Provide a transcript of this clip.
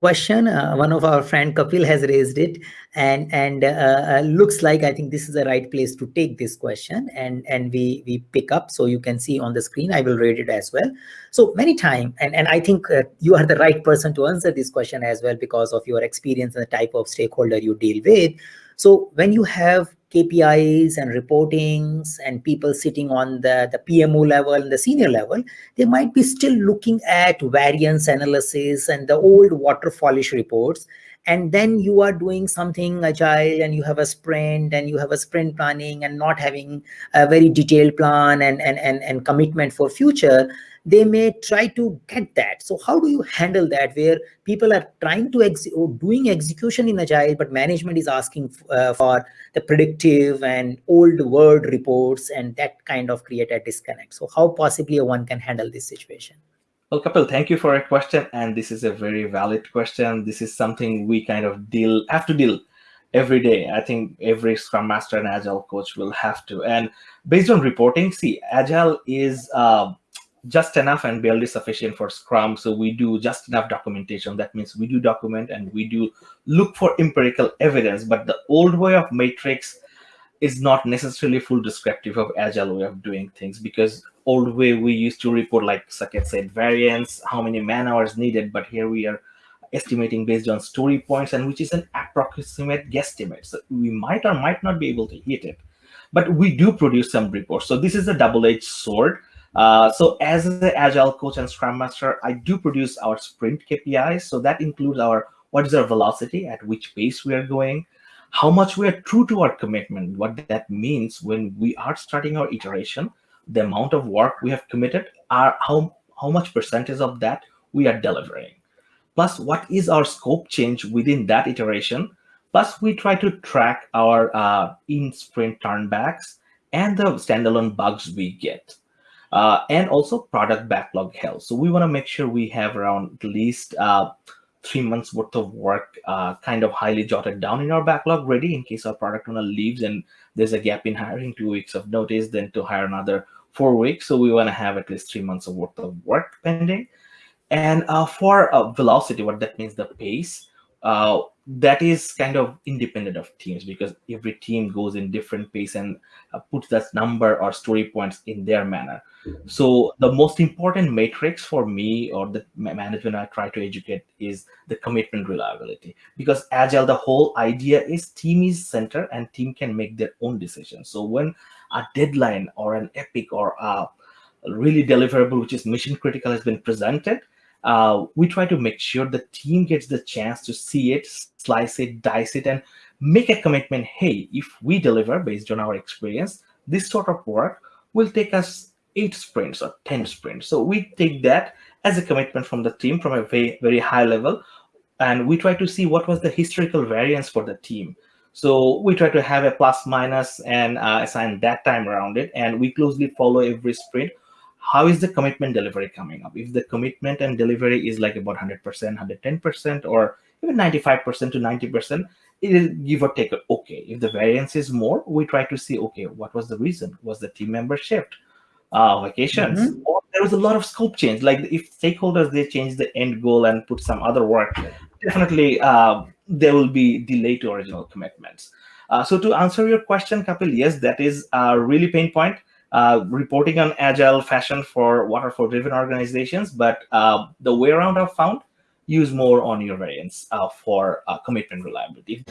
question. Uh, one of our friend Kapil has raised it, and and uh, uh, looks like I think this is the right place to take this question, and and we we pick up. So you can see on the screen. I will read it as well. So many time, and and I think uh, you are the right person to answer this question as well because of your experience and the type of stakeholder you deal with. So when you have KPIs and reportings and people sitting on the, the PMO level and the senior level, they might be still looking at variance analysis and the old waterfallish reports. And then you are doing something agile and you have a sprint and you have a sprint planning and not having a very detailed plan and, and, and, and commitment for future they may try to get that. So how do you handle that where people are trying to ex doing execution in agile, but management is asking uh, for the predictive and old word reports and that kind of create a disconnect. So how possibly one can handle this situation? Well, Kapil, thank you for a question. And this is a very valid question. This is something we kind of deal have to deal every day. I think every Scrum Master and Agile coach will have to. And based on reporting, see, Agile is uh, just enough and barely sufficient for Scrum. So we do just enough documentation. That means we do document and we do look for empirical evidence. But the old way of matrix is not necessarily full descriptive of agile way of doing things because old way we used to report like Saket said variance, how many man hours needed. But here we are estimating based on story points and which is an approximate guesstimate. So we might or might not be able to hit it. But we do produce some reports. So this is a double-edged sword uh, so as the agile coach and scrum master, I do produce our sprint KPIs. So that includes our what is our velocity, at which pace we are going, how much we are true to our commitment, what that means when we are starting our iteration, the amount of work we have committed, are how, how much percentage of that we are delivering. Plus, what is our scope change within that iteration? Plus, we try to track our uh, in-sprint turnbacks and the standalone bugs we get uh, and also product backlog health. So we want to make sure we have around at least uh, three months worth of work uh, kind of highly jotted down in our backlog ready in case our product owner leaves and there's a gap in hiring two weeks of notice, then to hire another four weeks. So we want to have at least three months of worth of work pending. And uh, for uh, velocity, what that means, the pace, uh, that is kind of independent of teams because every team goes in different pace and uh, puts that number or story points in their manner. So the most important matrix for me or the management I try to educate is the commitment reliability because agile, the whole idea is team is center and team can make their own decisions. So when a deadline or an epic or a really deliverable, which is mission critical has been presented, uh, we try to make sure the team gets the chance to see it, slice it, dice it, and make a commitment. Hey, if we deliver based on our experience, this sort of work will take us eight sprints or 10 sprints. So we take that as a commitment from the team from a very, very high level. And we try to see what was the historical variance for the team. So we try to have a plus minus and uh, assign that time around it. And we closely follow every sprint how is the commitment delivery coming up? If the commitment and delivery is like about 100%, 110%, or even 95% to 90%, it'll give or take okay. If the variance is more, we try to see, okay, what was the reason? Was the team member shift? Uh, vacations? Mm -hmm. Or there was a lot of scope change. Like if stakeholders, they change the end goal and put some other work, definitely uh, there will be delay to original commitments. Uh, so to answer your question, Kapil, yes, that is a really pain point uh, reporting on agile fashion for waterfall driven organizations, but uh, the way around I've found use more on your variance uh, for uh, commitment reliability.